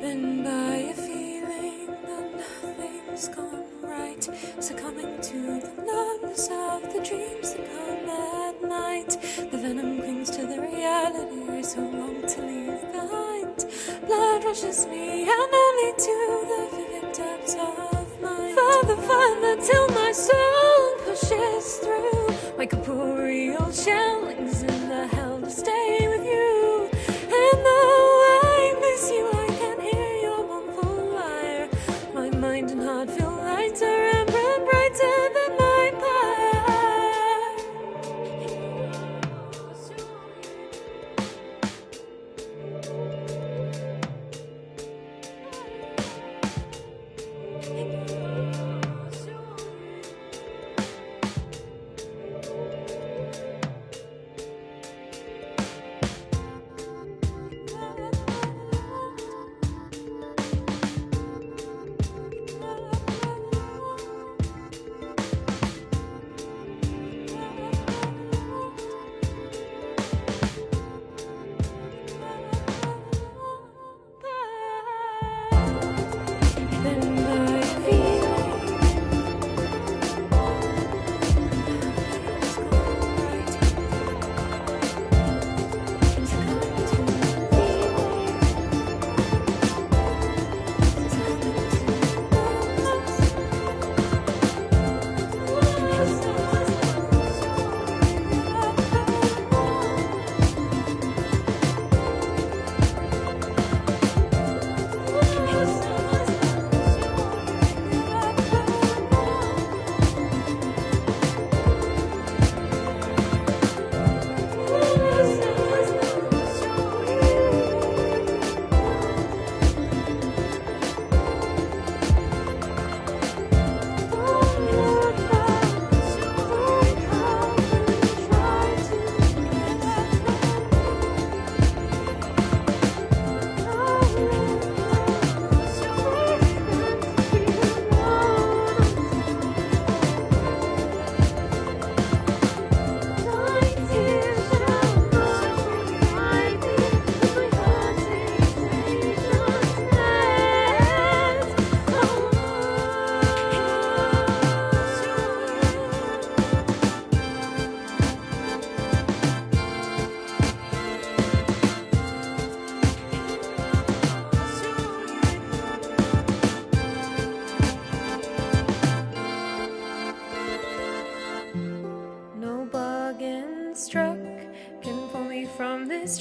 Been by a feeling that nothing's gone right. Succumbing to the numbness of the dreams that come at night. The venom clings to the reality so long to leave behind. Blood rushes me and only to till my soul pushes through. My corporeal shell is in the hell to stay with you. And though I miss you, I can hear your mournful lyre. My mind and heart feel lighter and brighter than my Been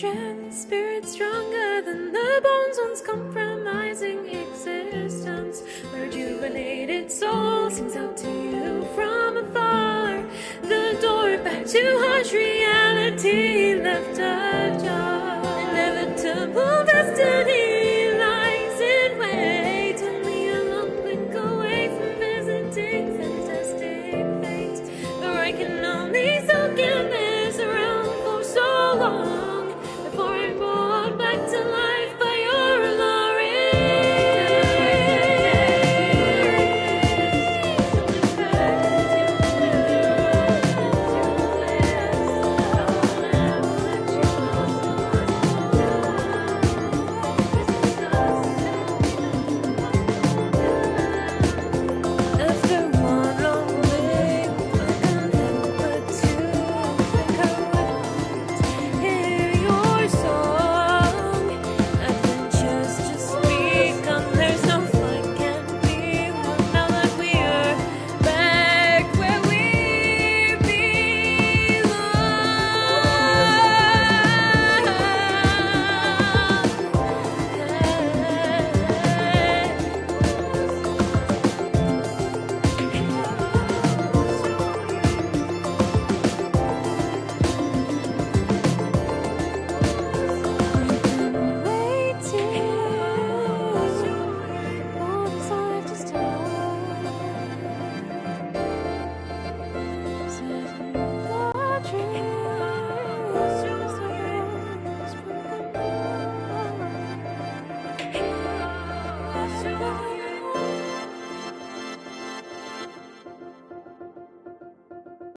strength, spirit stronger than the bones once compromising existence. Rejuvenated soul sings out to you from afar. The door back to harsh reality left us.